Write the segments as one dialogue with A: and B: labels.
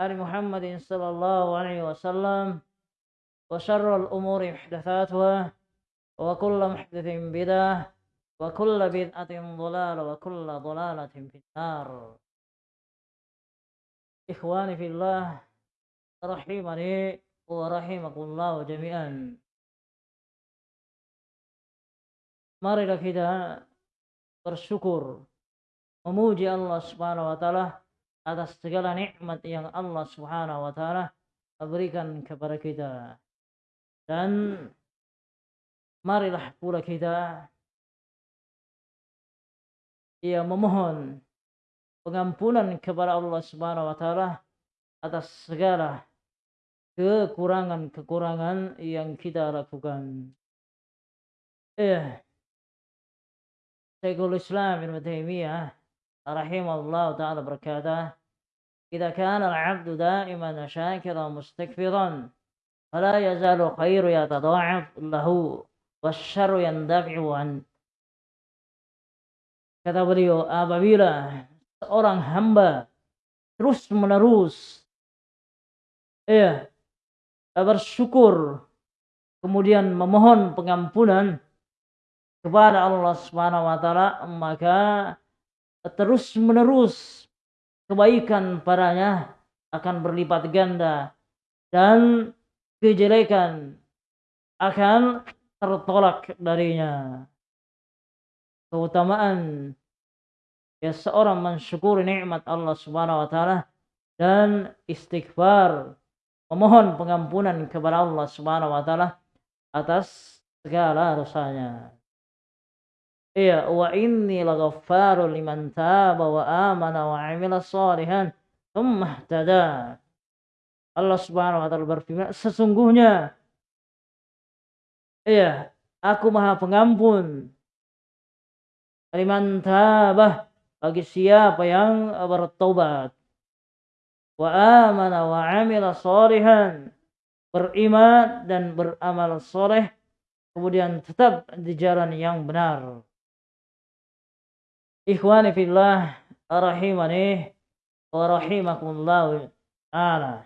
A: آل محمد صلى الله عليه وسلم وشر الأمور محدثاتها وكل محدث بدعة وكل بدعة ضلالة وكل ضلالة في النار. إخواني في الله رحمني ورحمكم الله جميعا. Marilah kita bersyukur memuji Allah Subhanahu wa taala atas segala nikmat yang Allah Subhanahu wa taala berikan kepada kita. Dan marilah pula kita ia memohon pengampunan kepada Allah Subhanahu wa taala atas segala kekurangan-kekurangan yang kita lakukan. Eh, Syekhul Islam Ibn Taimiyah rahimahullah taala berkata, "Jika kana al-'abdu da'iman syakiran mustakfiran, fala yazalu khairu yatadha'af lahu wasyarru yandafi'u an." Kata beliau, apabila seorang hamba terus menerus ya bersyukur kemudian memohon pengampunan kepada Allah Subhanahu wa taala maka terus menerus kebaikan padanya akan berlipat ganda dan kejelekan akan tertolak darinya. Keutamaan ya seorang mensyukuri nikmat Allah Subhanahu wa taala dan istighfar memohon pengampunan kepada Allah Subhanahu wa taala atas segala dosanya Iya, wa inni laghaffarun liman taba wa amana wa amila salihan thumma ihtada. Allah Subhanahu wa taala berfirman, sesungguhnya iya, aku Maha Pengampun. Liman taba bagi siapa yang bertobat wa amana wa amila salihan beriman dan beramal soleh kemudian tetap di jalan yang benar. Ikhwani fillah rahimani wa rahimakumullah ta'ala.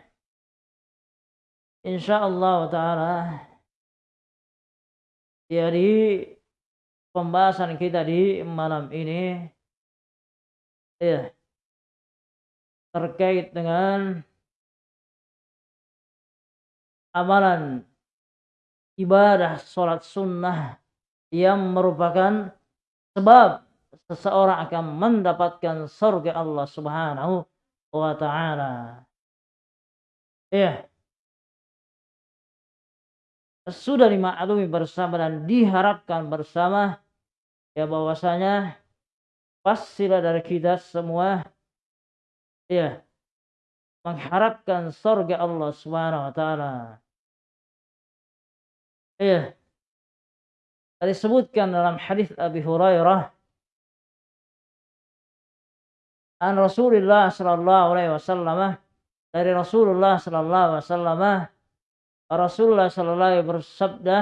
A: Insyaallah ta'ala jadi pembahasan kita di malam ini ya terkait dengan amalan ibadah sholat sunnah yang merupakan sebab seseorang akan mendapatkan surga Allah Subhanahu wa taala. Ya. Sudah dimaklumi bersama dan diharapkan bersama ya bahwasanya pastilah dari kita semua ya mengharapkan surga Allah Subhanahu wa taala. Ya. Disebutkan dalam hadis Abi Hurairah an Rasulullah sallallahu alaihi wasallam. Dari Rasulullah sallallahu alaihi wasallam. Rasulullah sallallahu alaihi bersabda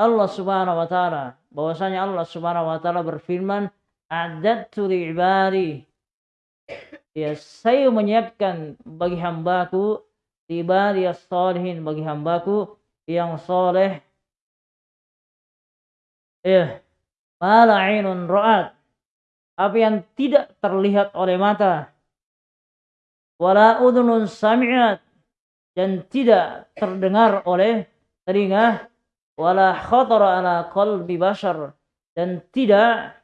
A: Allah Subhanahu wa taala. Bahwasanya Allah Subhanahu wa taala berfirman a'dadtu li ibadi ya saya menyiapkan bagi hambaku ibadi salihin bagi hambaku yang soleh ya mala ainun ra'at apa yang tidak terlihat oleh mata. Wala udhunun sami'at. Dan tidak terdengar oleh telinga. Wala khatara ala qalbi bashar. Dan tidak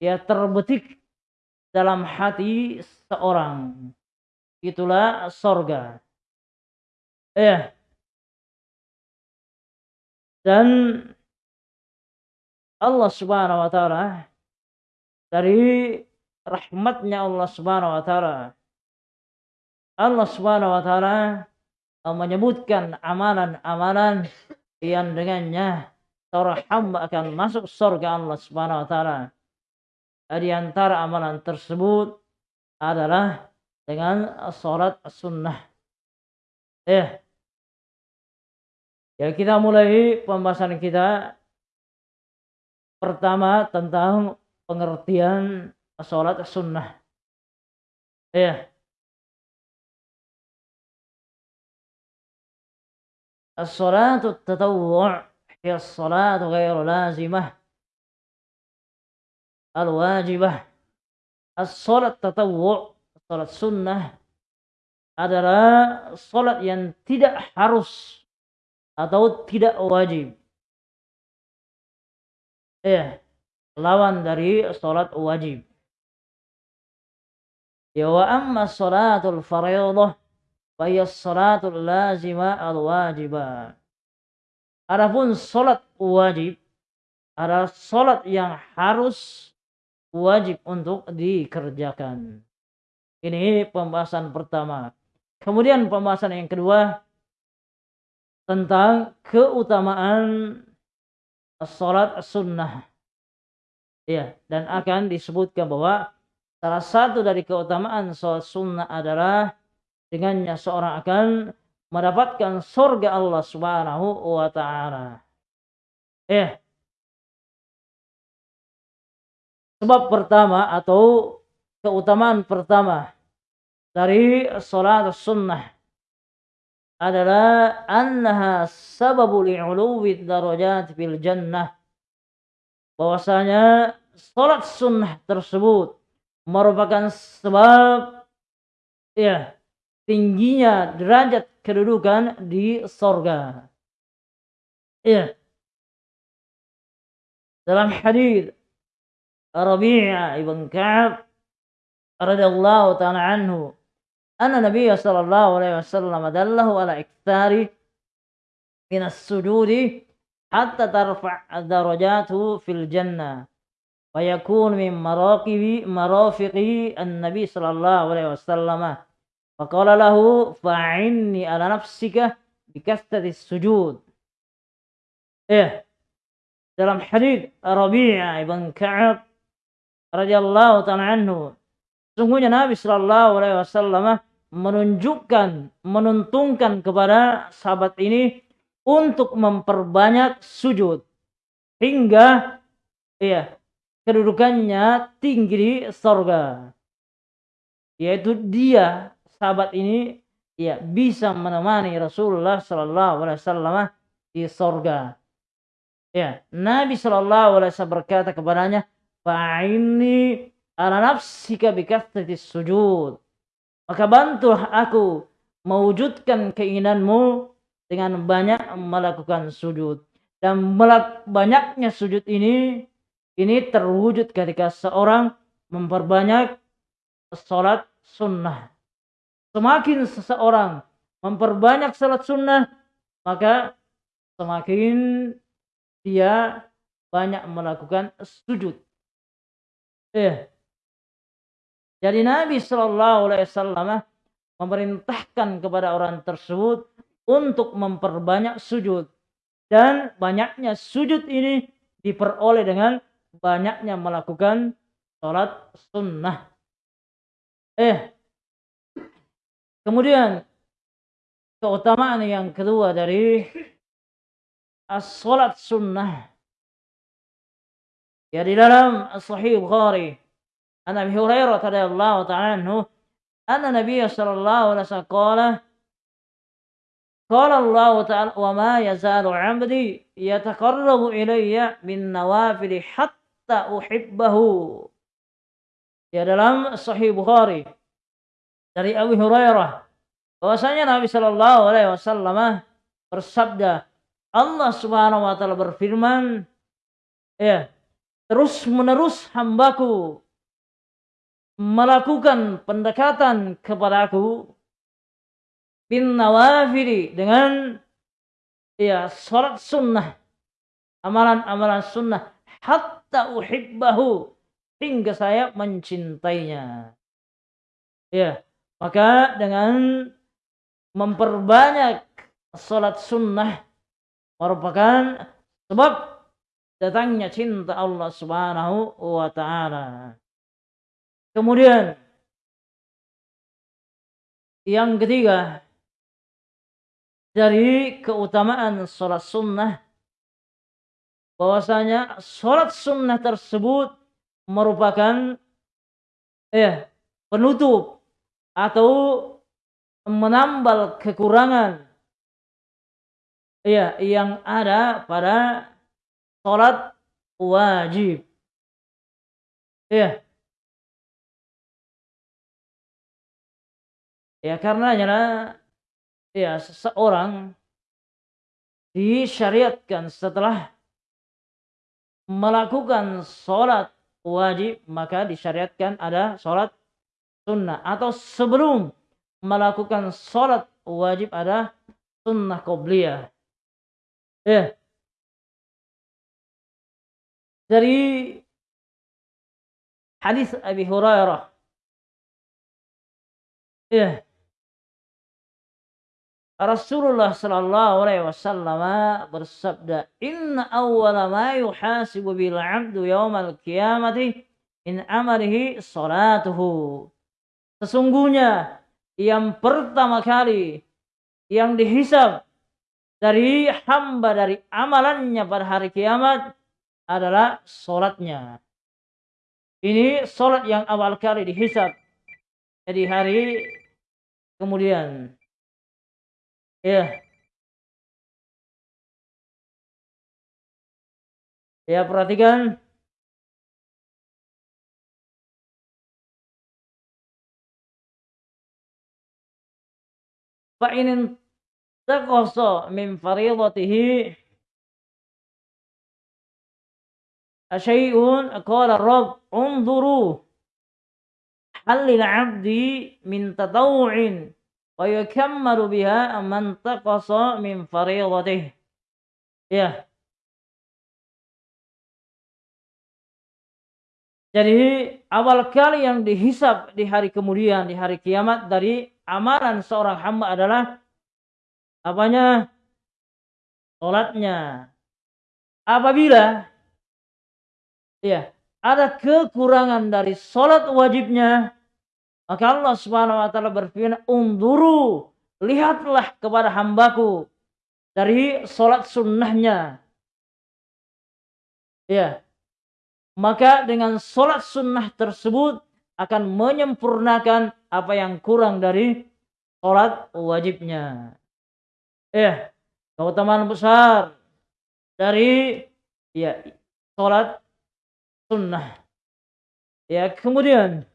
A: ya terbetik dalam hati seorang. Itulah sorga. Ya dan Allah subhanahu wa ta'ala dari rahmatnya Allah Subhanahu wa taala. Allah Subhanahu wa taala menyebutkan amalan-amalan yang dengannya seorang hamba akan masuk surga Allah Subhanahu wa taala. Di antara amalan tersebut adalah dengan salat sunnah. Eh, ya kita mulai pembahasan kita pertama tentang pengertian sholat sunnah. Ya. الصلاة التطوع ghairu lazimah al-wajibah. As-salat tatawwu' salat sunnah adalah salat yang tidak harus atau tidak wajib. Ya lawan dari salat wajib. Ya wa amma salatul fardhah fa hiya salatul lazimah al-wajibah. Adapun salat wajib adalah salat yang harus wajib untuk dikerjakan. Ini pembahasan pertama. Kemudian pembahasan yang kedua tentang keutamaan salat sunnah. Ya, dan akan disebutkan bahwa salah satu dari keutamaan salat sunnah adalah dengannya seorang akan mendapatkan surga Allah Subhanahu wa taala. Ya. Sebab pertama atau keutamaan pertama dari salat sunnah adalah annaha sababu li'uluwi darajat fil jannah bahwasanya salat sunnah tersebut merupakan sebab ya tingginya derajat kedudukan di sorga. Ya. Dalam hadis Rabi'ah ibn Ka'ab radhiyallahu ta'ala anhu anna Nabi sallallahu alaihi wasallam dallahu ala iktsari min as-sujudi hatta tarfa' darajatu fil jannah wa yakun min maraqibi marafiqi an-nabi sallallahu alaihi wasallam. Faqala lahu fa'inni ala nafsika bikasrati sujud. Eh dalam hadis Rabi'ah ibn Ka'ab radhiyallahu ta'ala anhu Sungguhnya Nabi Shallallahu Alaihi Wasallam menunjukkan, menuntunkan kepada sahabat ini untuk memperbanyak sujud hingga ya kedudukannya tinggi di sorga. Yaitu dia sahabat ini ya bisa menemani Rasulullah Shallallahu Alaihi Wasallam di sorga. Ya, Nabi Shallallahu Alaihi Wasallam berkata kepadanya, "Fa'ini ala nafsika bikathrati sujud. Maka bantulah aku mewujudkan keinginanmu dengan banyak melakukan sujud. Dan banyaknya sujud ini ini terwujud ketika seorang memperbanyak sholat sunnah. Semakin seseorang memperbanyak sholat sunnah, maka semakin dia banyak melakukan sujud. Eh, jadi Nabi Shallallahu Alaihi Wasallam memerintahkan kepada orang tersebut untuk memperbanyak sujud. Dan banyaknya sujud ini diperoleh dengan banyaknya melakukan sholat sunnah. Eh, kemudian keutamaan yang kedua dari sholat sunnah. Ya di dalam Sahih Bukhari, An Abi Hurairah radhiyallahu ta'ala anhu, anna Nabi sallallahu alaihi wasallam قال قال الله تعالى وما يزال عبدي يتقرب إلي بالنوافل حتى أحبه ya dalam Sahih Bukhari dari Abu Hurairah bahwasanya Nabi Shallallahu Alaihi Wasallam bersabda Allah Subhanahu Wa Taala berfirman ya terus menerus hambaku melakukan pendekatan kepadaku bin nawafili dengan ya salat sunnah. Amalan-amalan sunnah. Hatta uhibbahu. Hingga saya mencintainya. Ya maka dengan memperbanyak salat sunnah merupakan sebab datangnya cinta Allah Subhanahu wa taala. Kemudian yang ketiga dari keutamaan sholat sunnah bahwasanya sholat sunnah tersebut merupakan eh penutup atau menambal kekurangan Iya, yang ada pada sholat wajib. Iya. Ya karena ya seseorang disyariatkan setelah melakukan sholat wajib maka disyariatkan ada sholat sunnah atau sebelum melakukan sholat wajib ada sunnah qobliyah. Ya. Dari hadis Abi Hurairah. Ya. Rasulullah sallallahu alaihi wasallam bersabda, "Inna awwala ma yuhasibu bil 'abdu yaumal qiyamati min amalihi salatuhu." Sesungguhnya yang pertama kali yang dihisab dari hamba dari amalannya pada hari kiamat adalah solatnya. Ini solat yang awal kali dihisab. Jadi hari kemudian Ya. Ya, perhatikan. Fa in taqasa min fariidatihi asyai'un qala rabb unzuru hal lil 'abdi min tatawwu'in wa yukammalu biha man taqasa min. Ya. Jadi awal kali yang dihisap di hari kemudian di hari kiamat dari amalan seorang hamba adalah apanya? Salatnya. Apabila ya ada kekurangan dari salat wajibnya maka Allah Subhanahu wa taala berfirman, "Unduru, lihatlah kepada hambaku dari solat sunnahnya." Ya. Maka dengan solat sunnah tersebut akan menyempurnakan apa yang kurang dari solat wajibnya. Ya, keutamaan besar dari ya solat sunnah. Ya, kemudian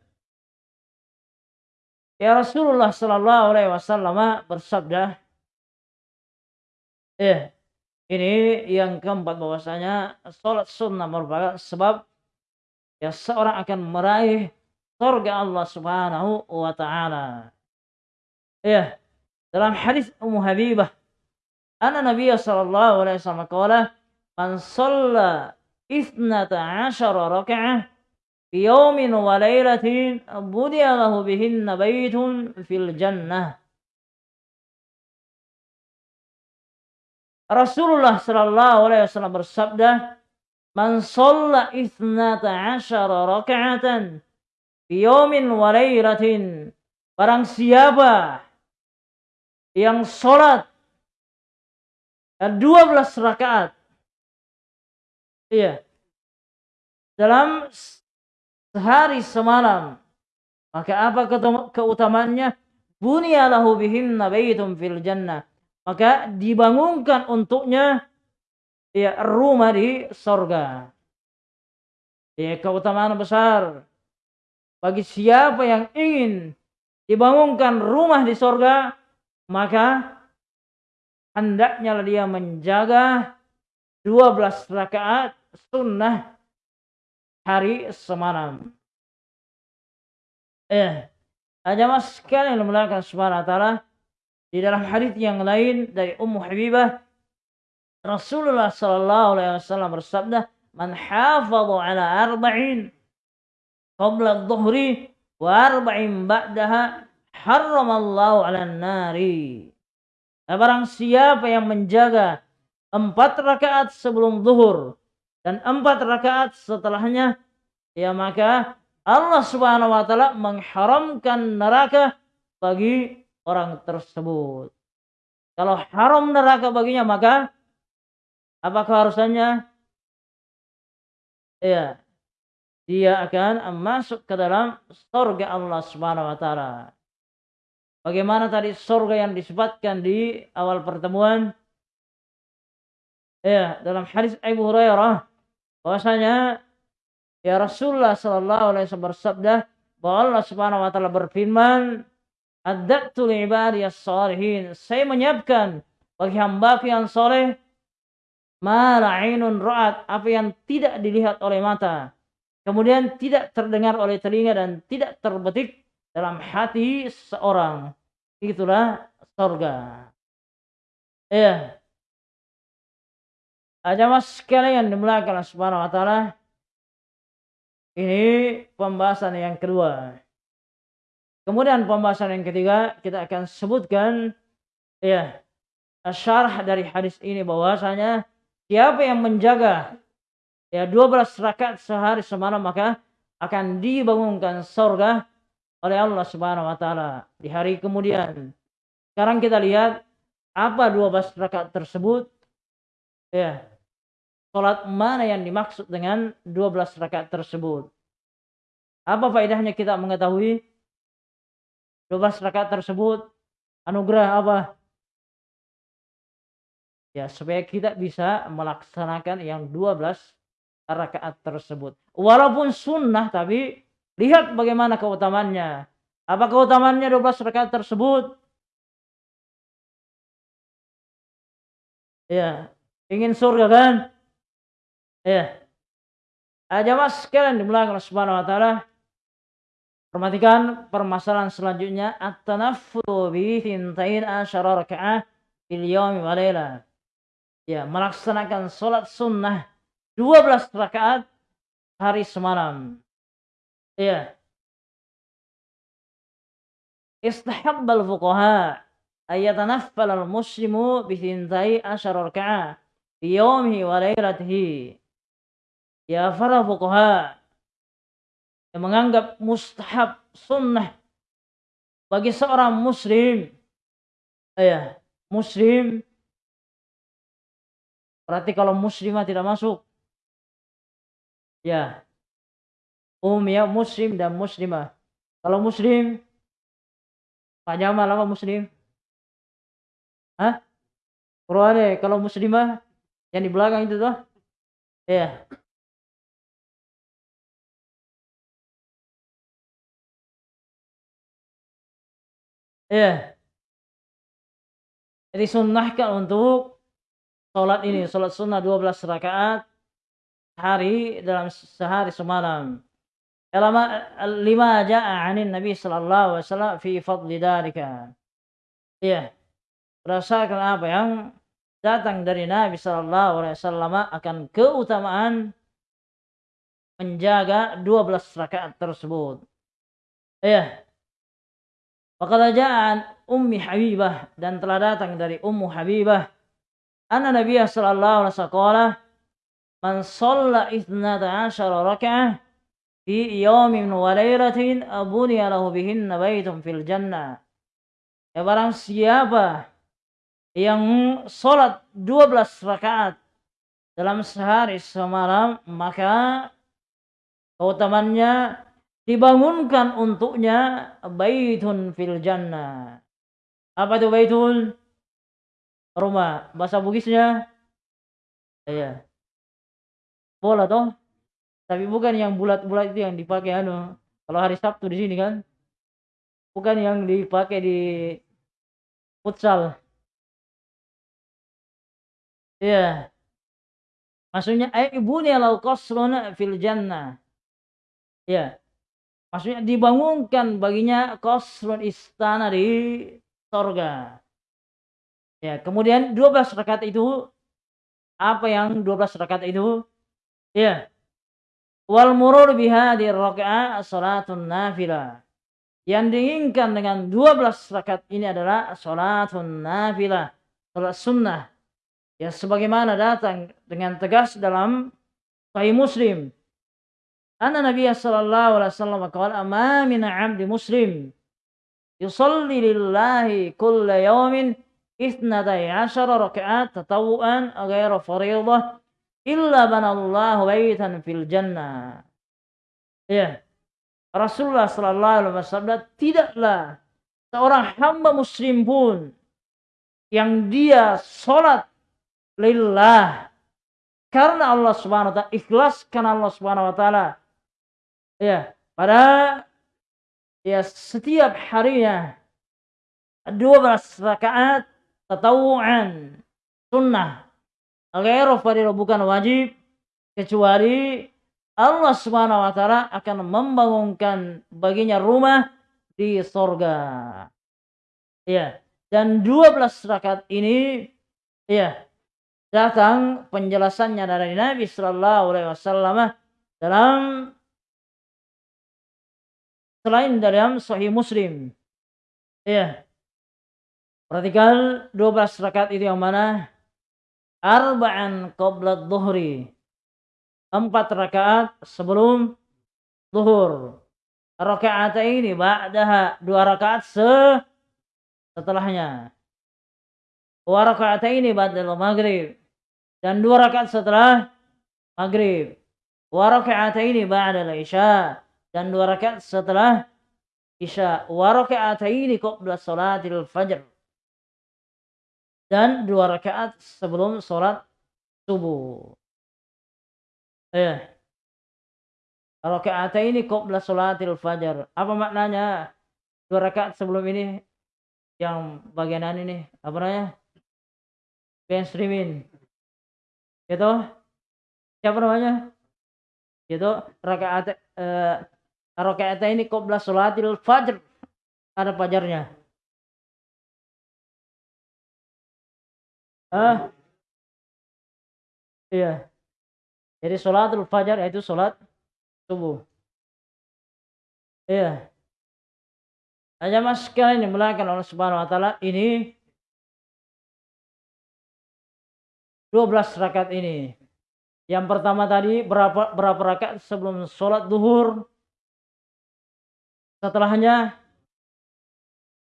A: Ya Rasulullah Sallallahu Alaihi Wasallam bersabda, eh ini yang keempat bahwasanya sholat sunnah merupakan sebab ya seorang akan meraih surga Allah Subhanahu wa taala. Ya, dalam hadis Ummu Habibah, anna Nabi sallallahu alaihi wasallam qala, "Man shalla 12 raka'ah يوم وليلة بني له بهن بيت في الجنة Rasulullah Shallallahu Alaihi Wasallam bersabda, "Man sholla ithnata asyara raka'atan fi yawmin wa laylatin." Barang siapa yang sholat 12 rakaat. Iya. Dalam sehari semalam. Maka apa keutamaannya? Bunyalahu bihinna baitum fil jannah. Maka dibangunkan untuknya ya rumah di sorga. Ya keutamaan besar bagi siapa yang ingin dibangunkan rumah di sorga, maka hendaknya dia menjaga 12 rakaat sunnah hari semalam. Eh, jamaah sekalian yang melakukan subhanahu wa ta'ala di dalam hadis yang lain dari Ummu Habibah Rasulullah sallallahu alaihi wasallam bersabda, "Man hafadha ala arba'in qabla adh-dhuhri wa arba'in ba'daha harramallahu 'alan nari." Nah, barang siapa yang menjaga empat rakaat sebelum zuhur dan empat rakaat setelahnya ya maka Allah Subhanahu wa taala mengharamkan neraka bagi orang tersebut. Kalau haram neraka baginya maka apa keharusannya? Ya, dia akan masuk ke dalam surga Allah Subhanahu wa taala. Bagaimana tadi surga yang disebutkan di awal pertemuan? Ya, dalam hadis Abu Hurairah bahwasanya ya Rasulullah sallallahu alaihi wasallam bersabda bahwa Allah Subhanahu wa taala berfirman, "Adzatu li ibadiyas salihin." Saya menyiapkan bagi hamba yang soleh ma ainun ra'at, apa yang tidak dilihat oleh mata. Kemudian tidak terdengar oleh telinga dan tidak terbetik dalam hati seorang. Itulah surga. Ya. Mas sekalian dimulakan Allah Subhanahu wa taala. Ini pembahasan yang kedua. Kemudian pembahasan yang ketiga kita akan sebutkan ya syarah dari hadis ini bahwasanya siapa yang menjaga ya 12 rakaat sehari semalam maka akan dibangunkan surga oleh Allah Subhanahu wa taala di hari kemudian. Sekarang kita lihat apa 12 rakaat tersebut? Ya. Salat mana yang dimaksud dengan 12 rakaat tersebut? Apa faedahnya kita mengetahui 12 rakaat tersebut? Anugerah apa? Ya, supaya kita bisa melaksanakan yang 12 rakaat tersebut. Walaupun sunnah tapi lihat bagaimana keutamaannya. Apa keutamaannya 12 rakaat tersebut? Ya, ingin surga kan? Ya. Aja mas sekalian dimulai oleh Subhanahu wa taala. Perhatikan permasalahan selanjutnya at-tanaffulu bi thintain asyara raka'ah fil yawmi wa laila. Ya, melaksanakan salat sunnah 12 rakaat hari semalam. Ya. Istahabbal fuqaha ayatanaffal al-muslimu bisintai asyara raka'ah fi yawmihi wa lailatihi. Ya para fuqaha. Yang menganggap mustahab sunnah bagi seorang muslim. Ya muslim. Berarti kalau muslimah tidak masuk. Ya. Umum ya muslim dan muslimah. Kalau muslim Pak apa muslim? Hah? Qur'an kalau muslimah yang di belakang itu tuh. Iya. Iya. Jadi sunnahkan untuk sholat ini, sholat sunnah 12 rakaat hari dalam sehari semalam. Lama lima ja'a anin Nabi sallallahu alaihi wasallam fi fadli dalika. Iya berdasarkan apa yang datang dari Nabi Shallallahu Alaihi Wasallam akan keutamaan menjaga 12 rakaat tersebut. Ya. Ja'an Ummi Habibah dan telah datang dari Ummu Habibah anna Nabi sallallahu alaihi wasallam man shalla 12 raka'ah fi yawmin wa laylatin abuniya lahu bihinna baitun fil jannah. Ya barang siapa yang sholat 12 rakaat dalam sehari semalam maka keutamannya dibangunkan untuknya baitun fil jannah. Apa itu baitun? Rumah. Bahasa Bugisnya? Iya. Bola toh. Tapi bukan yang bulat-bulat itu yang dipakai anu. Kalau hari Sabtu di sini kan. Bukan yang dipakai di futsal. Iya. Maksudnya ay ibuni lau qasrun fil jannah. Ya. Maksudnya dibangunkan baginya qasrun istana di surga. Ya, kemudian 12 rakaat itu apa yang 12 rakaat itu? Ya. Wal murur biha di rakaat salatun nafilah. Yang diinginkan dengan 12 rakaat ini adalah salatun nafilah, salat sunnah Ya sebagaimana datang dengan tegas dalam Sahih Muslim. Anna Nabi sallallahu alaihi wasallam qala ma min 'abdi muslim yusalli lillahi kulla yawmin ithnatay ashara raka'at tatawuan ghaira fariidah illa banallahu baitan fil jannah. Ya. Rasulullah sallallahu alaihi wasallam tidaklah seorang hamba muslim pun yang dia salat lillah karena Allah Subhanahu wa taala, ikhlas karena Allah Subhanahu wa taala. Ya, pada ya setiap harinya 12 rakaat tatawuan sunnah fardhu bukan wajib kecuali Allah Subhanahu wa taala akan membangunkan baginya rumah di sorga. Ya, dan 12 rakaat ini ya datang penjelasannya dari Nabi Shallallahu Alaihi Wasallam dalam selain dalam Sahih Muslim. Ya, perhatikan 12 rakaat itu yang mana? Arba'an qabla dhuhri. Empat rakaat sebelum zuhur. Rakaat ini ba'daha dua rakaat se setelahnya. Wa ini ba'dal maghrib. Dan dua rakaat setelah maghrib. Wa ini ba'dal isya. Dan dua rakaat setelah isya. Wa ini qabla salatil fajr. Dan dua rakaat sebelum sholat subuh. Eh. ini qabla salatil fajar. Apa maknanya? Dua rakaat sebelum ini yang bagian ini apa namanya streaming itu siapa namanya itu rakaat eh, rakaat ini qabla salatil fajr. Ada fajarnya. Ah iya. Jadi salatul fajar yaitu salat subuh. Iya. Hanya mas sekalian yang dimulakan oleh Subhanahu wa taala ini 12 rakaat ini. Yang pertama tadi berapa berapa rakaat sebelum sholat duhur. Setelahnya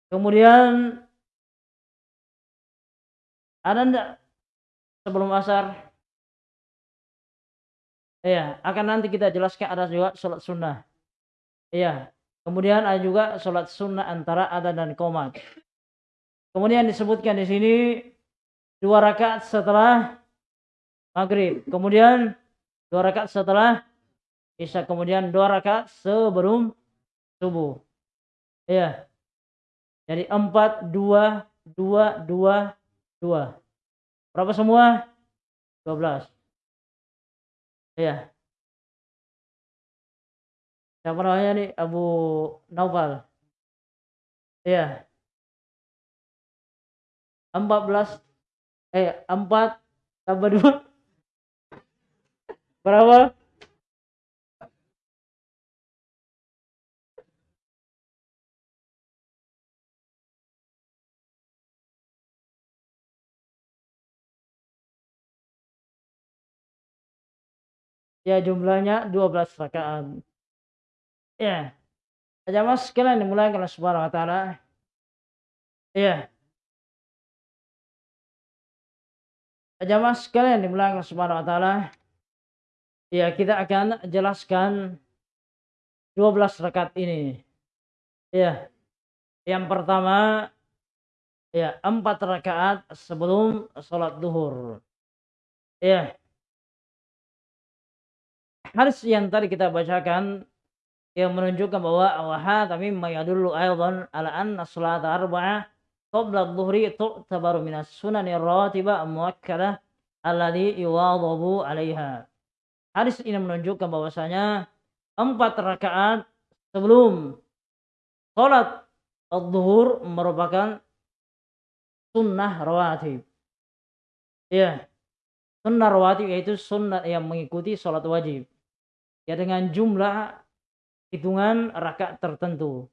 A: kemudian ada enggak sebelum asar? Iya, akan nanti kita jelaskan ada juga sholat sunnah. Iya, Kemudian ada juga sholat sunnah antara adzan dan komat. Kemudian disebutkan di sini dua rakaat setelah maghrib. Kemudian dua rakaat setelah isya. Kemudian dua rakaat sebelum subuh. Iya. Jadi empat, dua, dua, dua, dua. Berapa semua? Dua belas. Iya. Siapa namanya nih? Abu Naufal. Iya. 14 eh 4 tambah 2 berapa? Ya jumlahnya 12 rakaat. Ya. Jamaah sekalian dimulai oleh Subhanahu wa taala. Ya. Jamaah sekalian dimulai oleh Subhanahu wa taala. Ya, kita akan jelaskan 12 rakaat ini. Ya. Yang pertama ya, 4 rakaat sebelum sholat duhur. Ya. Hadis yang tadi kita bacakan yang menunjukkan bahwa wa mimma yadullu aidan ala anna salata arba'ah qabla adh-dhuhri tu'tabaru min as-sunani ar-ratibah muakkadah alladhi yuwadhabu 'alaiha. Hadis ini menunjukkan bahwasanya empat rakaat sebelum salat adh-dhuhur merupakan sunnah rawatib. Ya. Sunnah rawatib yaitu sunnah yang mengikuti salat wajib. Ya dengan jumlah hitungan rakaat tertentu.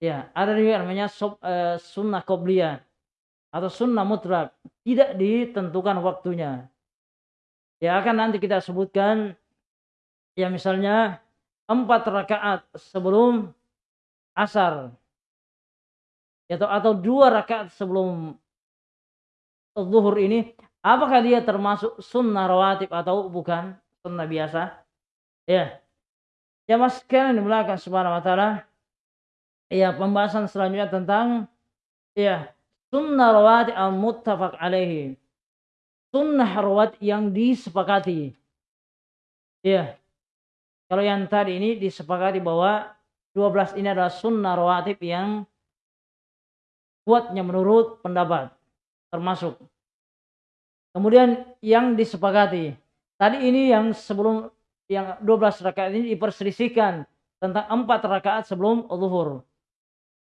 A: Ya, ada juga namanya sub, uh, sunnah qobliyah atau sunnah mutlak, tidak ditentukan waktunya. Ya akan nanti kita sebutkan ya misalnya empat rakaat sebelum asar. Atau atau dua rakaat sebelum zuhur ini. Apakah dia termasuk sunnah rawatib atau bukan? Sunnah biasa ya Ya mas sekalian dimulakan subhanahu wa ta'ala. Ya pembahasan selanjutnya tentang ya sunnah rawati al muttafaq alaihi. sunnah rawat yang disepakati. Ya. Kalau yang tadi ini disepakati bahwa 12 ini adalah sunnah rawatib yang kuatnya menurut pendapat termasuk. Kemudian yang disepakati. Tadi ini yang sebelum yang 12 rakaat ini diperselisihkan tentang 4 rakaat sebelum zuhur.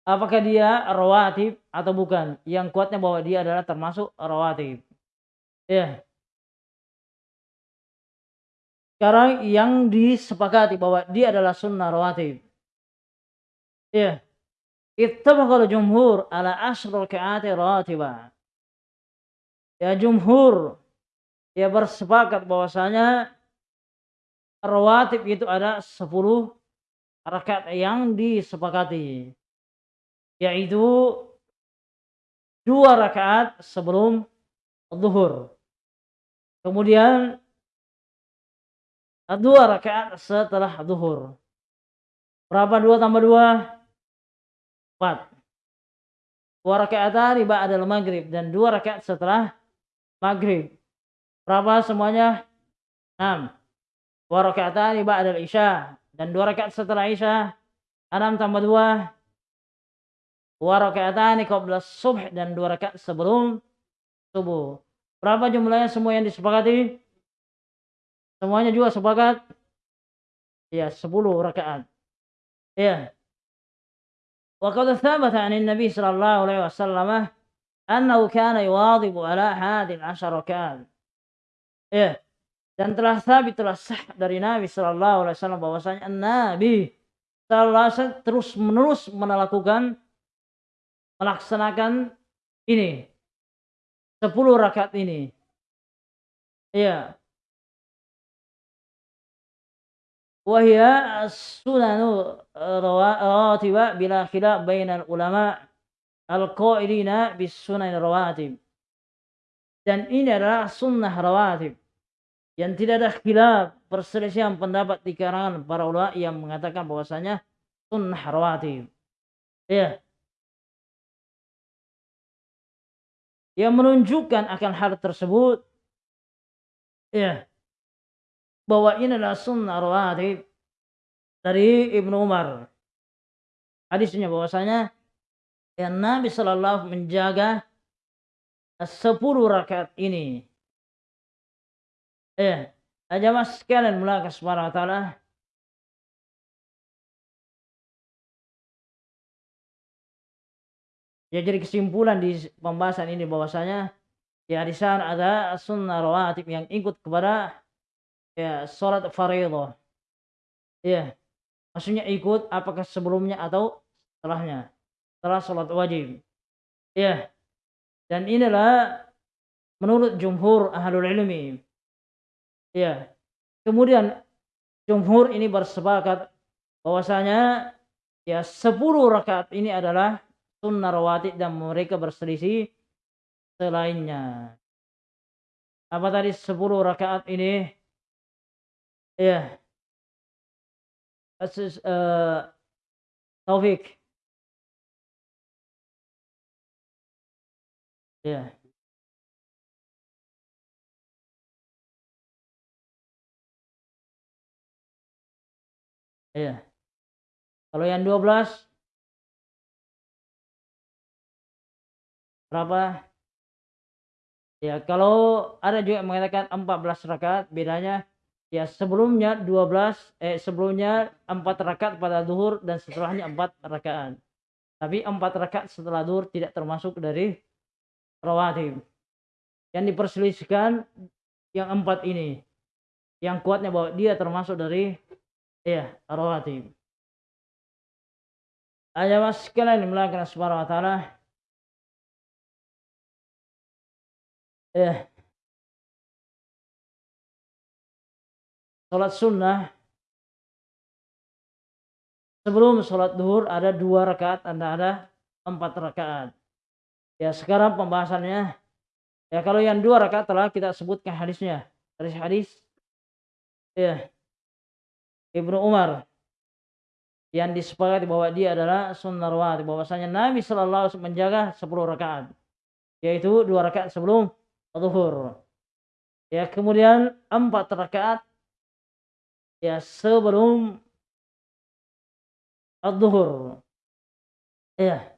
A: Apakah dia rawatib atau bukan? Yang kuatnya bahwa dia adalah termasuk rawatib. Ya. Sekarang yang disepakati bahwa dia adalah sunnah rawatib. Ya. Ittafaqal jumhur ala asrul ka'ati rawatibah. Ya jumhur ya bersepakat bahwasanya rawatib itu ada 10 rakaat yang disepakati. Yaitu dua rakaat sebelum zuhur. Kemudian dua rakaat setelah zuhur. Berapa dua tambah dua? Empat. Dua rakaat tadi ba'dal maghrib dan dua rakaat setelah maghrib. Berapa semuanya? Enam. Dua rakaat tadi ba'dal isya dan dua rakaat setelah isya. Enam tambah dua. Dua rakaat tadi qabla subh dan dua rakaat sebelum subuh. Berapa jumlahnya semua yang disepakati? Semuanya juga sepakat? Ya, 10 rakaat. Ya. Wa qad thabata 'an Nabi sallallahu alaihi wasallam annahu kana yuwadhibu ala hadhihi al-'ashar rakaat. Ya dan telah sabit telah sah dari Nabi Shallallahu Alaihi Wasallam bahwasanya Nabi telah terus menerus melakukan melaksanakan ini 10 rakaat ini. Ya wahia sunanu eh, rawatiba bila khilaf bainal ulama al-qailina bis sunan rawatib. Dan ini adalah sunnah rawatib yang tidak ada khilaf perselisihan pendapat di kalangan para ulama yang mengatakan bahwasanya sunnah rawatib ya yang menunjukkan akan hal tersebut ya bahwa ini adalah sunnah rawatib dari Ibnu Umar. Hadisnya bahwasanya yang Nabi Shallallahu menjaga sepuluh rakaat ini. Eh, aja mas sekalian mulai subhanahu wa. Ya jadi kesimpulan di pembahasan ini bahwasanya ya di sana ada sunnah rawatib yang ikut kepada ya sholat fardhu ya maksudnya ikut apakah sebelumnya atau setelahnya setelah sholat wajib. Ya dan inilah menurut jumhur ahlul ilmi ya kemudian jumhur ini bersepakat bahwasanya ya 10 rakaat ini adalah sunnah rawatib dan mereka berselisih selainnya apa tadi 10 rakaat ini Iya. Kasus uh, Taufik. Iya. Iya. Kalau yang 12 berapa? Ya, kalau ada juga yang mengatakan 14 rakaat, bedanya ya sebelumnya 12 eh sebelumnya 4 rakaat pada zuhur dan setelahnya 4 rakaat. Tapi 4 rakaat setelah zuhur tidak termasuk dari rawatib. Yang diperselisihkan yang 4 ini. Yang kuatnya bahwa dia termasuk dari ya rawatib. Aja mas sekalian dimulakan subhanahu wa ta'ala. Ya, sholat sunnah. Sebelum sholat duhur ada dua rakaat anda ada empat rakaat. Ya sekarang pembahasannya. Ya kalau yang dua rakaat telah kita sebutkan hadisnya. Dari hadis. Ya Ibnu Umar yang disepakati bahwa dia adalah sunnah rawatib bahwasanya Nabi Shallallahu Alaihi Wasallam menjaga 10 rakaat yaitu dua rakaat sebelum zuhur Ya, kemudian empat rakaat ya sebelum ad-duhur. Ya.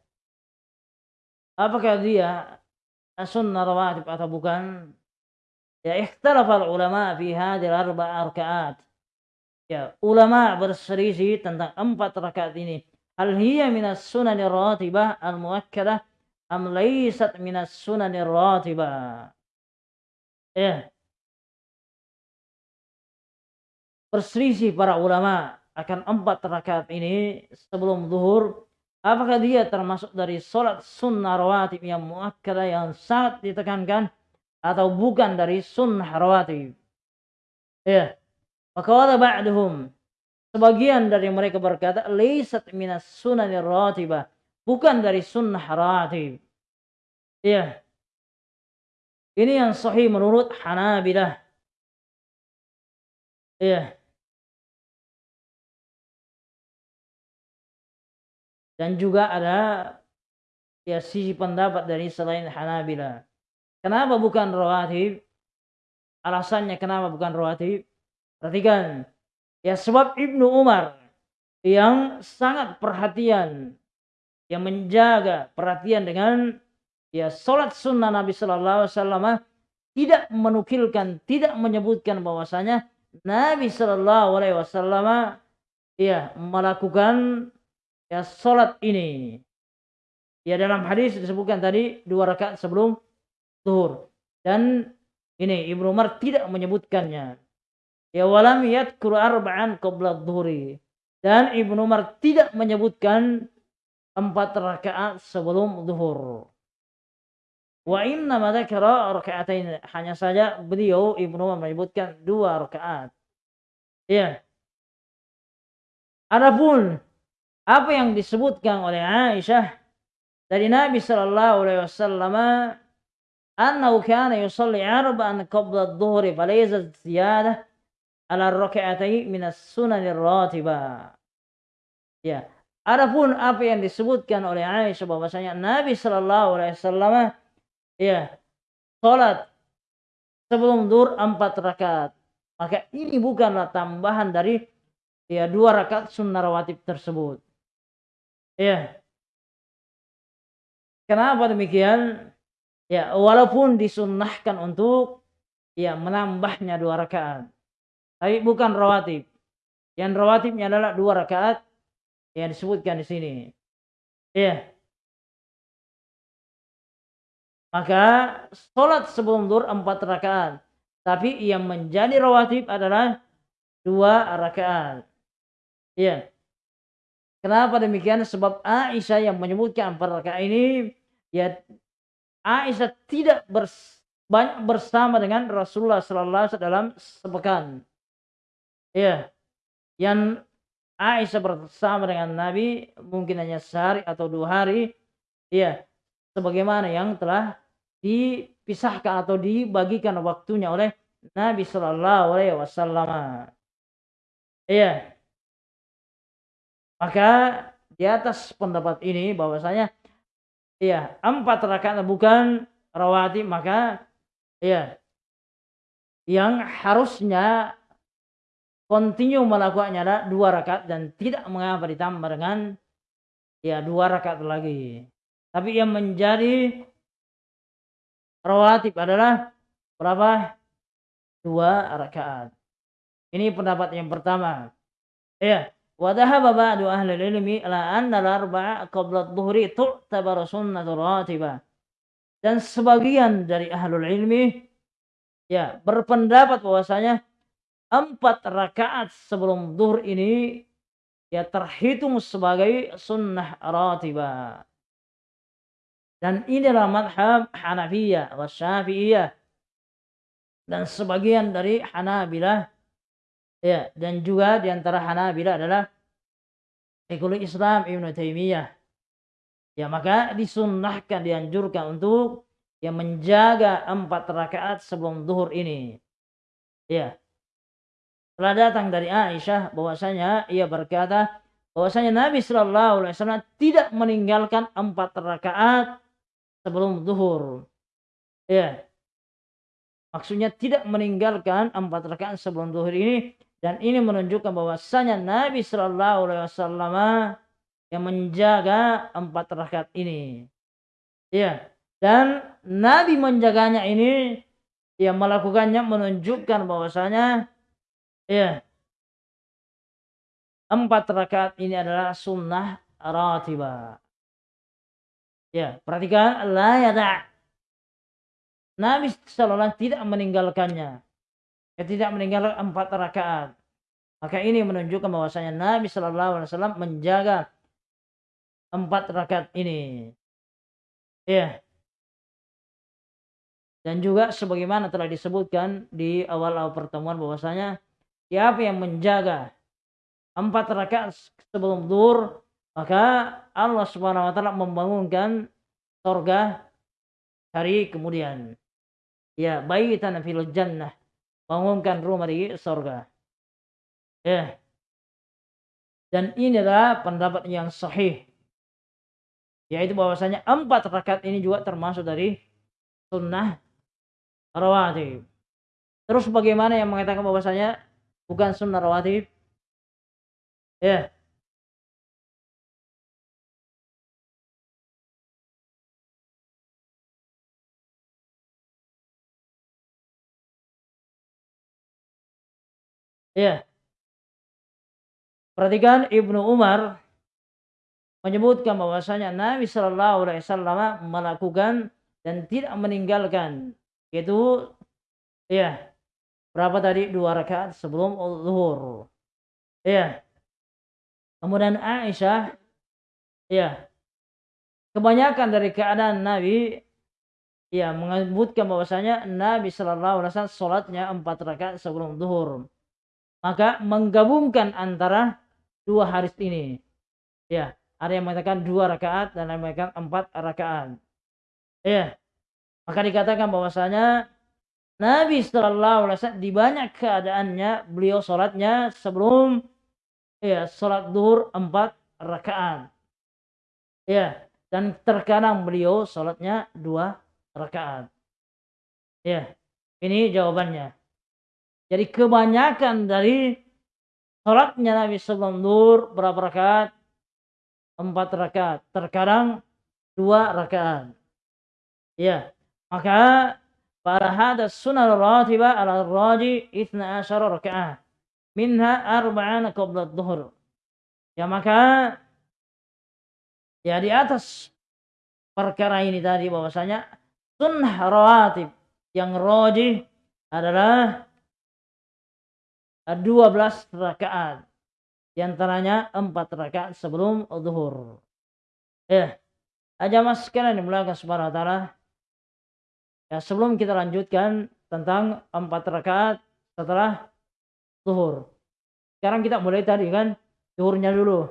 A: Apakah dia sunnah rawatib atau bukan? Ya, ikhtalafal ulama fi hadhihi arba' rakaat. Ya, ulama berselisih tentang empat rakaat ini. Hal hiya minas sunanir ratibah al-muakkadah am laysat minas sunanir ratibah? Ya, berselisih para ulama akan empat rakaat ini sebelum zuhur apakah dia termasuk dari sholat sunnah rawatib yang muakkadah yang sangat ditekankan atau bukan dari sunnah rawatib ya maka wala ba'duhum sebagian dari mereka berkata laysat minas sunnah rawatibah bukan dari sunnah rawatib ya ini yang sahih menurut Hanabilah ya Dan juga ada ya sisi pendapat dari selain Hanabila. Kenapa bukan rawatib? Alasannya kenapa bukan rawatib? Perhatikan. Ya sebab Ibnu Umar yang sangat perhatian yang menjaga perhatian dengan ya salat sunnah Nabi Shallallahu Alaihi Wasallam tidak menukilkan, tidak menyebutkan bahwasanya Nabi Shallallahu Alaihi Wasallam ya melakukan ya salat ini. Ya dalam hadis disebutkan tadi dua rakaat sebelum zuhur. Dan ini Ibnu Umar tidak menyebutkannya. Ya walam yadkur arba'an qabla dhuhri. Dan Ibnu Umar tidak menyebutkan empat rakaat sebelum zuhur. Wa inna ma dzakara raka'atain. Hanya saja beliau Ibnu Umar menyebutkan dua rakaat. Ya. Adapun apa yang disebutkan oleh Aisyah dari Nabi sallallahu alaihi wasallam annahu kana yusalli arba'an qabla adh-dhuhri falaysa ziyadah ala rak'atayn min as-sunan ar-ratibah. Ya. Adapun apa yang disebutkan oleh Aisyah bahwasanya Nabi sallallahu alaihi wasallam ya salat sebelum zuhur empat rakaat. Maka ini bukanlah tambahan dari ya dua rakaat sunnah rawatib tersebut. Ya. Kenapa demikian? Ya, walaupun disunnahkan untuk ya menambahnya dua rakaat. Tapi bukan rawatib. Yang rawatibnya adalah dua rakaat yang disebutkan di sini. Ya. Maka sholat sebelum dur empat rakaat. Tapi yang menjadi rawatib adalah dua rakaat. Ya. Kenapa demikian? Sebab Aisyah yang menyebutkan empat rakaat ini ya Aisyah tidak bers, banyak bersama dengan Rasulullah sallallahu alaihi sepekan. Ya. Yang Aisyah bersama dengan Nabi mungkin hanya sehari atau dua hari. Ya. Sebagaimana yang telah dipisahkan atau dibagikan waktunya oleh Nabi sallallahu alaihi wasallam. Iya. Maka di atas pendapat ini bahwasanya ya empat rakaat bukan rawatib maka ya yang harusnya continue melakukannya adalah dua rakaat dan tidak mengapa ditambah dengan ya dua rakaat lagi. Tapi yang menjadi rawatib adalah berapa? Dua rakaat. Ini pendapat yang pertama. Ya, Wa dhahaba ba'du ahli ilmi ala anna al-arba'a qabla adh-dhuhri tu'tabar sunnatu ratibah. Dan sebagian dari ahlul ilmi ya berpendapat bahwasanya empat rakaat sebelum zuhur ini ya terhitung sebagai sunnah ratibah. Dan inilah madhab Hanafiyah wa Syafi'iyah. Dan sebagian dari Hanabilah Ya, dan juga di antara Hanabila adalah Syekhul Islam Ibnu Taimiyah. Ya, maka disunnahkan dianjurkan untuk yang menjaga empat rakaat sebelum zuhur ini. Ya. Telah datang dari Aisyah bahwasanya ia berkata bahwasanya Nabi Shallallahu Alaihi Wasallam tidak meninggalkan empat rakaat sebelum zuhur. Ya. Maksudnya tidak meninggalkan empat rakaat sebelum zuhur ini dan ini menunjukkan bahwasanya Nabi Shallallahu Alaihi Wasallam yang menjaga empat rakaat ini. Ya, dan Nabi menjaganya ini yang melakukannya menunjukkan bahwasanya ya empat rakaat ini adalah sunnah ratibah. Ya, perhatikan la yada. Nabi sallallahu tidak meninggalkannya. Ya, tidak meninggalkan empat rakaat. Maka ini menunjukkan bahwasanya Nabi Shallallahu Alaihi Wasallam menjaga empat rakaat ini. Ya. Dan juga sebagaimana telah disebutkan di awal-awal pertemuan bahwasanya siapa yang menjaga empat rakaat sebelum zuhur maka Allah Subhanahu wa taala membangunkan surga hari kemudian. Ya, baitan fil jannah. Bangunkan rumah di surga. Ya. Dan ini adalah pendapat yang sahih. Yaitu bahwasanya empat rakaat ini juga termasuk dari sunnah rawatib. Terus bagaimana yang mengatakan bahwasanya bukan sunnah rawatib? Ya, Ya. Perhatikan Ibnu Umar menyebutkan bahwasanya Nabi Shallallahu Alaihi Wasallam melakukan dan tidak meninggalkan itu ya berapa tadi? Dua rakaat sebelum zuhur. Ya kemudian Aisyah ya kebanyakan dari keadaan Nabi ya menyebutkan bahwasanya Nabi Shallallahu Alaihi Wasallam sholatnya empat rakaat sebelum zuhur. Maka menggabungkan antara dua hadis ini. Ya, ada yang mengatakan dua rakaat dan ada yang mengatakan empat rakaat. Ya, maka dikatakan bahwasanya Nabi Shallallahu Alaihi di banyak keadaannya beliau sholatnya sebelum ya sholat duhur empat rakaat. Ya, dan terkadang beliau sholatnya dua rakaat. Ya, ini jawabannya. Jadi kebanyakan dari sholatnya Nabi sebelum nur berapa rakaat? Empat rakaat. Terkadang dua rakaat. Ya. Maka hadas sunnah ratibah ala raji ithna asyara rakaat. Minha arba'ana qabla dhuhur. Ya maka ya di atas perkara ini tadi bahwasanya sunnah rawatib yang rajih adalah 12 rakaat. Di antaranya 4 rakaat sebelum zuhur. Ya. Aja mas sekalian dimulakan subhanahu wa ta'ala. Ya, sebelum kita lanjutkan tentang 4 rakaat setelah zuhur. Sekarang kita mulai tadi kan zuhurnya dulu.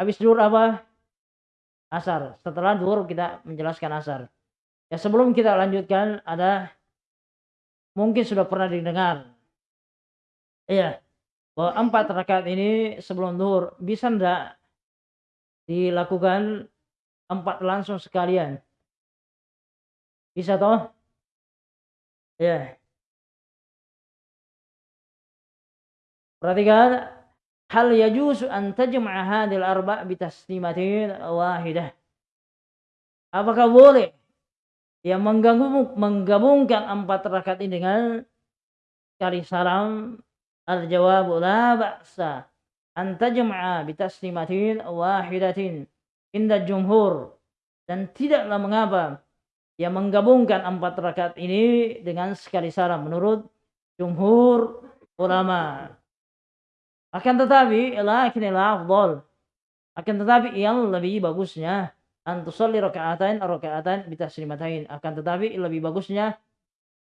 A: Habis zuhur apa? Asar. Setelah zuhur kita menjelaskan asar. Ya sebelum kita lanjutkan ada mungkin sudah pernah didengar Iya. Bahwa empat rakaat ini sebelum zuhur bisa ndak dilakukan empat langsung sekalian? Bisa toh? Ya. Perhatikan hal yajuzu an tajma'a hadhil arba' bi taslimatin wahidah. Apakah boleh yang menggabung, menggabungkan empat rakaat ini dengan kali salam Al-jawab la ba'sa an tajma'a bi taslimatin wahidatin inda jumhur dan tidaklah mengapa yang menggabungkan empat rakaat ini dengan sekali salam menurut jumhur ulama. Akan tetapi lakin afdal akan tetapi yang lebih bagusnya antusalli rakaatain rakaatain bi taslimatain akan tetapi lebih bagusnya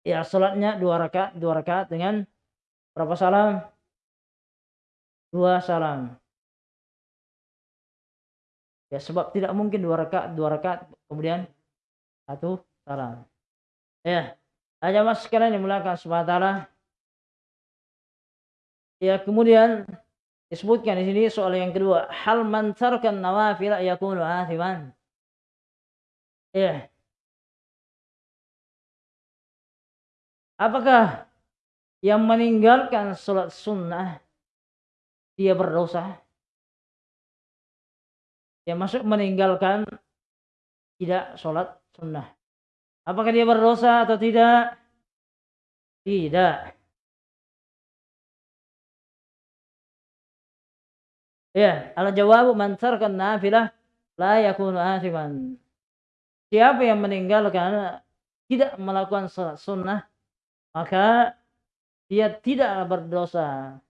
A: ya salatnya dua rakaat dua rakaat dengan Berapa salam? Dua salam. Ya sebab tidak mungkin dua rakaat, dua rakaat kemudian satu salam. Ya, aja mas sekalian dimulakan subhanahu Ya kemudian disebutkan di sini soal yang kedua, hal man nawafil yakunu athiman. Ya. Apakah yang meninggalkan sholat sunnah dia berdosa? Ya masuk meninggalkan tidak sholat sunnah. Apakah dia berdosa atau tidak? Tidak. Ya, al jawab man tarkan nafilah la yakunu athiman. Siapa yang meninggalkan tidak melakukan sholat sunnah maka dia tidak berdosa.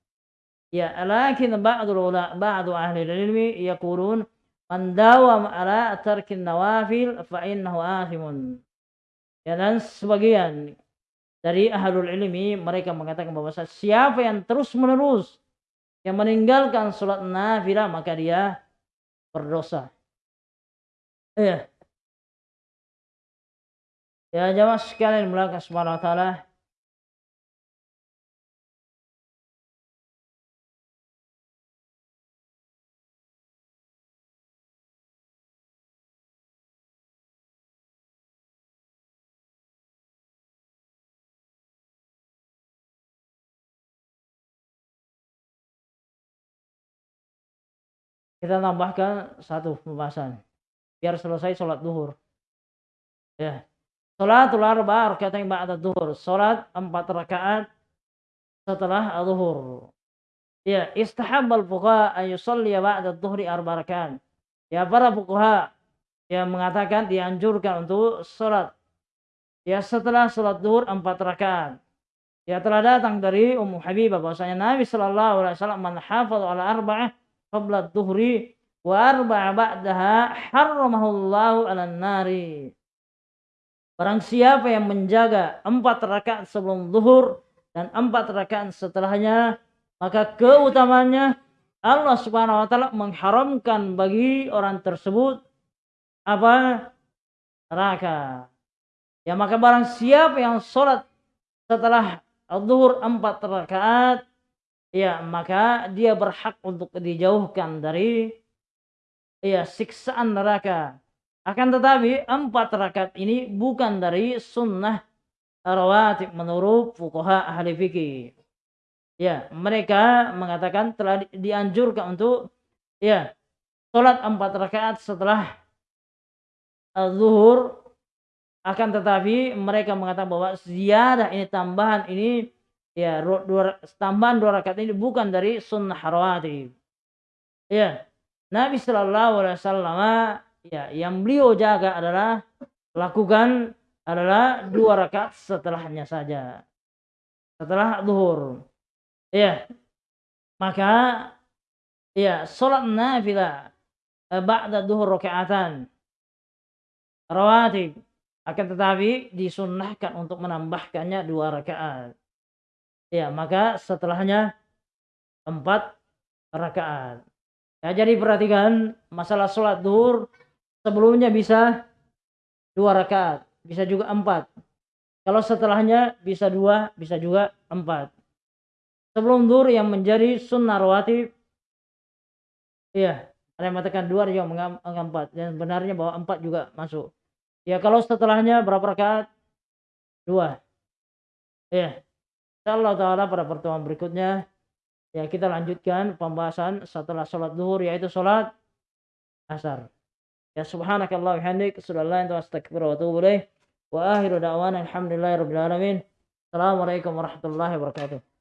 A: Ya, lakin ulama ba'du ahli ilmi yaqulun man dawam ala tarkin nawafil fa innahu athimun. Ya dan sebagian dari ahlul ilmi mereka mengatakan bahwa siapa yang terus menerus yang meninggalkan sholat nafilah maka dia berdosa. Ya. Ya jamaah sekalian melakukan subhanahu wa ta'ala kita tambahkan satu pembahasan biar selesai sholat duhur. Ya. Sholatul arba rakaat yang ba'da duhur. Sholat empat rakaat setelah duhur. Ya istahabbal fuqaha an yusalli ba'da duhri arba rakaat. Ya para fuqaha yang mengatakan dianjurkan untuk sholat. Ya setelah sholat duhur empat rakaat. Ya telah datang dari Ummu Habibah bahwasanya Nabi Shallallahu alaihi wasallam man hafadha ala arba'ah qabla dhuhri wa arba'a ba'daha harramahullahu 'alan nari. Barang siapa yang menjaga empat rakaat sebelum zuhur dan empat rakaat setelahnya, maka keutamanya Allah Subhanahu wa taala mengharamkan bagi orang tersebut apa? neraka. Ya maka barang siapa yang sholat setelah zuhur empat rakaat ya maka dia berhak untuk dijauhkan dari ya siksaan neraka. Akan tetapi empat rakaat ini bukan dari sunnah rawatib menurut fuqaha ahli fikih. Ya, mereka mengatakan telah dianjurkan untuk ya sholat empat rakaat setelah zuhur akan tetapi mereka mengatakan bahwa ziyadah ini tambahan ini ya dua, tambahan dua rakaat ini bukan dari sunnah rawatib. Ya, Nabi Shallallahu Alaihi Wasallam ya yang beliau jaga adalah lakukan adalah dua rakaat setelahnya saja. Setelah zuhur. Ya. Maka ya salat nafilah eh, ba'da zuhur rakaatan rawatib akan tetapi disunnahkan untuk menambahkannya dua rakaat ya maka setelahnya empat rakaat. Ya, jadi perhatikan masalah sholat duhur sebelumnya bisa dua rakaat, bisa juga empat. Kalau setelahnya bisa dua, bisa juga empat. Sebelum duhur yang menjadi sunnah rawatib, iya, ada yang mengatakan dua, yang menganggap empat. Dan benarnya bahwa empat juga masuk. Ya kalau setelahnya berapa rakaat? Dua. Iya. Insyaallah taala pada pertemuan berikutnya ya kita lanjutkan pembahasan setelah sholat duhur yaitu sholat asar. Ya subhanakallah hamdik sallallahu alaihi wasallam wa wa akhiru da'wana alhamdulillahi rabbil alamin. Assalamualaikum warahmatullahi wabarakatuh.